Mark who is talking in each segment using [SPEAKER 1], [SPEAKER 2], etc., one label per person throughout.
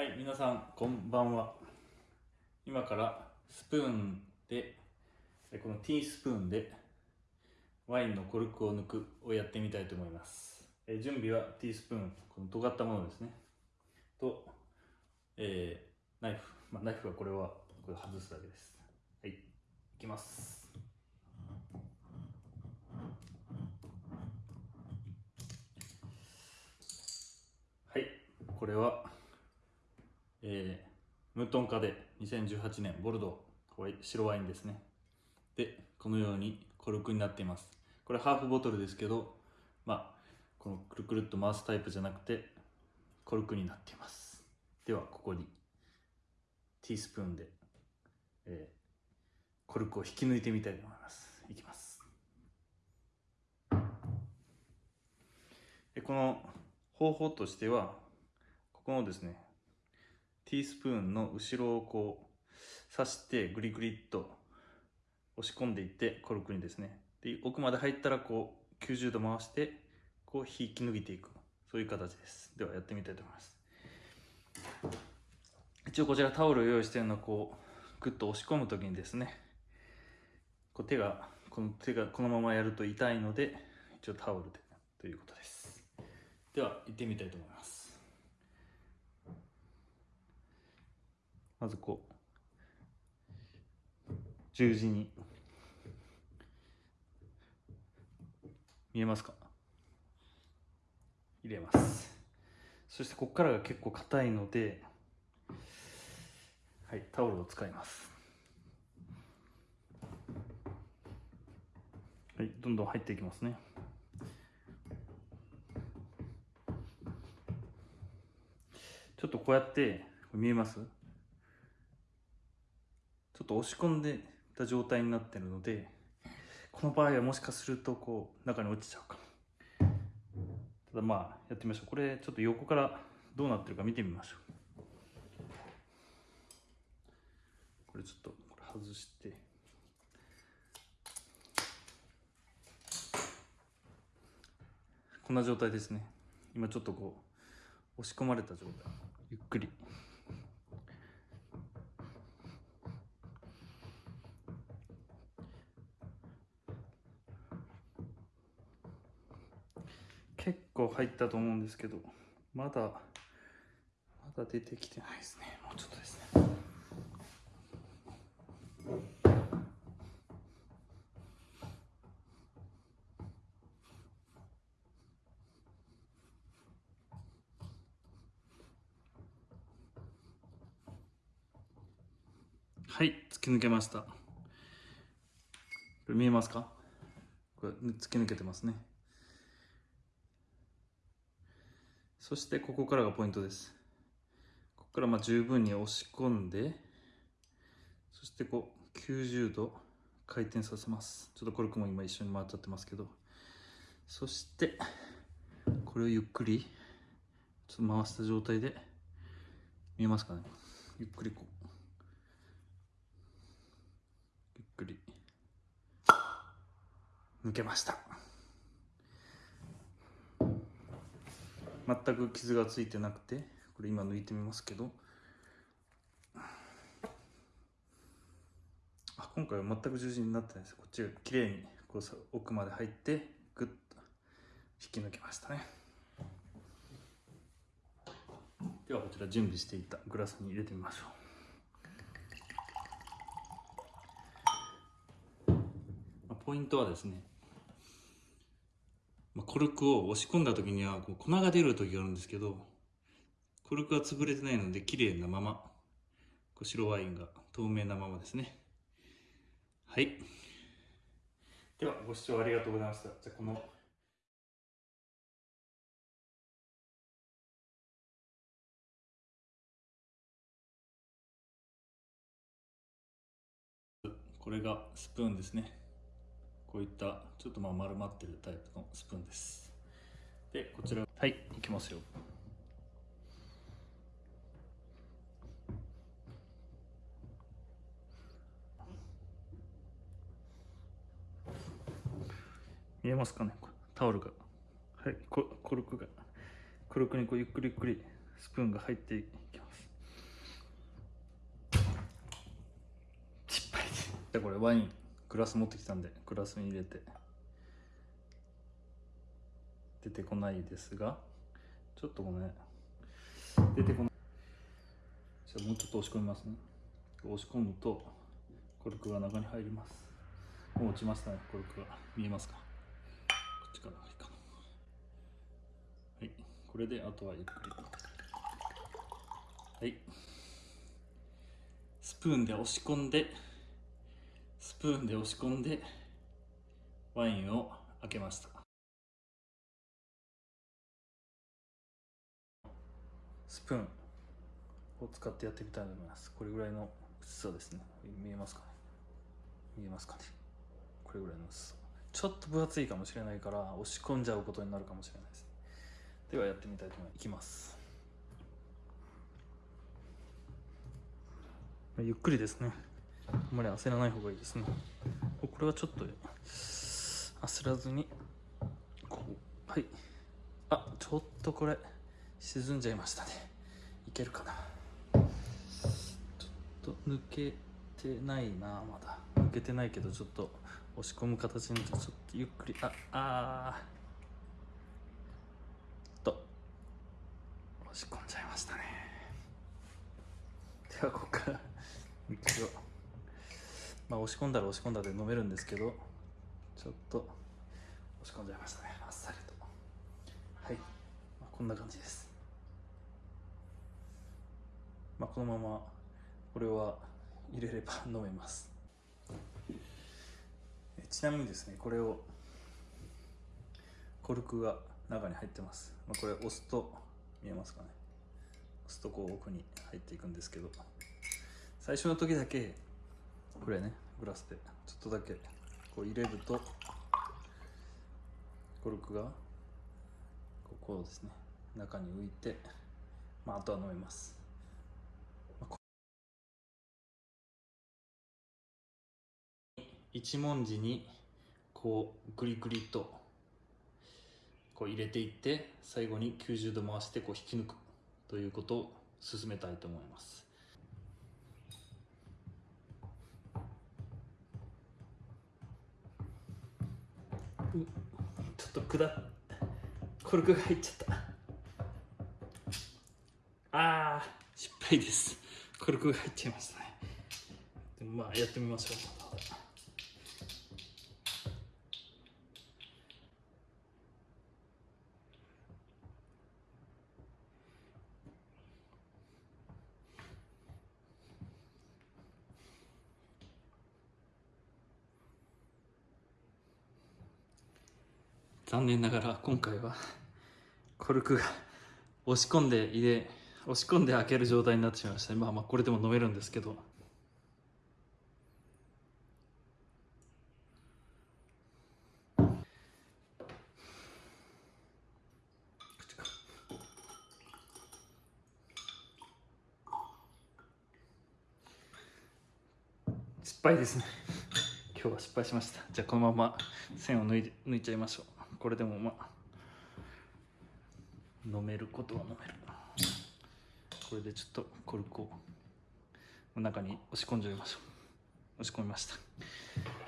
[SPEAKER 1] はい、皆さん、こんばんは。今からスプーンで、このティースプーンでワインのコルクを抜くをやってみたいと思います。え準備はティースプーン、この尖ったものですね。と、えーナイフ。まあ、ナイフはこれはこれ外すだけです。はい、いきます。はい、これは、えームートンカで2018年ボルドー白ワインですね。で、このようにコルクになっています。これハーフボトルですけど、まあ、このくるくるっと回すタイプじゃなくて、コルクになっています。では、ここにティースプーンで、えーコルクを引き抜いてみたいと思います。いきます。でこの方法としては、ここのですね、ティースプーンの後ろをこう刺してグリグリっと押し込んでいってコルクにですね。で奥まで入ったらこう90度回してこう引き抜いていく。そういう形です。ではやってみたいと思います。一応こちらタオルを用意してるのはこうグッと押し込む時にですねこう手がこの手がこのままやると痛いので一応タオルでということです。では行ってみたいと思います。まずこう十字に。見えますか？入れます。そしてここからが結構硬いのではいタオルを使います。はいどんどん入っていきますね。ちょっとこうやって見えます？と押し込んでた状態になってるのでこの場合はもしかするとこう中に落ちちゃうかも。ただまあやってみましょう。これちょっと横からどうなってるか見てみましょう。これちょっとこれ外して。こんな状態ですね。今ちょっとこう押し込まれた状態。ゆっくり。結構入ったと思うんですけどまだまだ出てきてないですね。もうちょっとですね。はい突き抜けました。これ見えますか？これ突き抜けてますね。そしてここからがポイントです。ここからまあ十分に押し込んでそしてこう90度回転させます。ちょっとコルクも今一緒に回っちゃってますけど。そしてこれをゆっくりちょっと回した状態で見えますかね。ゆっくりこう。ゆっくり。抜けました。全く傷がついてなくてこれ今抜いてみますけど。あ今回は全く十字になってないです。こっちが綺麗にこうさ奥まで入ってグッと引き抜けましたね。ではこちら準備していたグラスに入れてみましょう。ポイントはですねコルクを押し込んだ時にはこう粉が出る時があるんですけどコルクが潰れてないので綺麗なままこう白ワインが透明なままですね。はい。ではご視聴ありがとうございました。じゃあこのこれがスプーンですねこういったちょっとまあ丸まってるタイプのスプーンです。でこちら。はいいきますよ。見えますかね？タオルが。はいコルクが。コルクにこうゆっくりゆっくりスプーンが入っていきます。じゃこれワイン。グラス持ってきたんでグラスに入れて。出てこないですがちょっとごめん。出てこない。じゃあもうちょっと押し込みますね。押し込むとコルクが中に入ります。もう落ちましたねコルクが。見えますか？こっちからいかな。はいこれであとはゆっくり。はい。スプーンで押し込んでプーンで押し込んでワインを開けました。スプーンを使ってやってみたいと思います。これぐらいの薄さですね。見えますかね？見えますかね？これぐらいの薄さ。ちょっと分厚いかもしれないから押し込んじゃうことになるかもしれないですではやってみたいと思いますいきます。ゆっくりですね。あんまり焦らない方がいいですね。これはちょっと焦らずにこうはい。あちょっとこれ沈んじゃいましたね。いけるかな。ちょっと抜けてないなまだ。抜けてないけどちょっと押し込む形にちょっとゆっくり。ああー。と。押し込んじゃいましたね。ではここから一応まあ押し込んだら押し込んだで飲めるんですけどちょっと押し込んじゃいましたね。あっさりと。はい、まあ、こんな感じです。まあこのままこれは入れれば飲めます。ちなみにですねこれをコルクが中に入ってます、まあ、これ押すと見えますかね。押すとこう奥に入っていくんですけど。最初の時だけこれねグラスで。ちょっとだけ。こう入れるとコルクがこうですね。中に浮いて、まあ、あとは飲めます、一文字にこうグリグリとこう入れていって最後に90度回してこう引き抜くということを進めたいと思います。ちょっとくだコルクが入っちゃった。あー失敗です。コルクが入っちゃいましたね。でもまあやってみましょう。残念ながら今回はコルクが押し込んで入れ押し込んで開ける状態になってしまいました。まあまあこれでも飲めるんですけど。失敗ですね。今日は失敗しました。じゃあこのまま線を抜い抜いちゃいましょう。これでもまあ飲めることは飲める。これでちょっとコルクを中に押し込んじゃいましょう。押し込みました。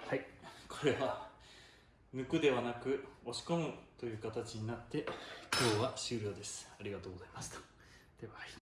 [SPEAKER 1] はい。これは抜くではなく押し込むという形になって今日は終了です。ありがとうございました。でははい。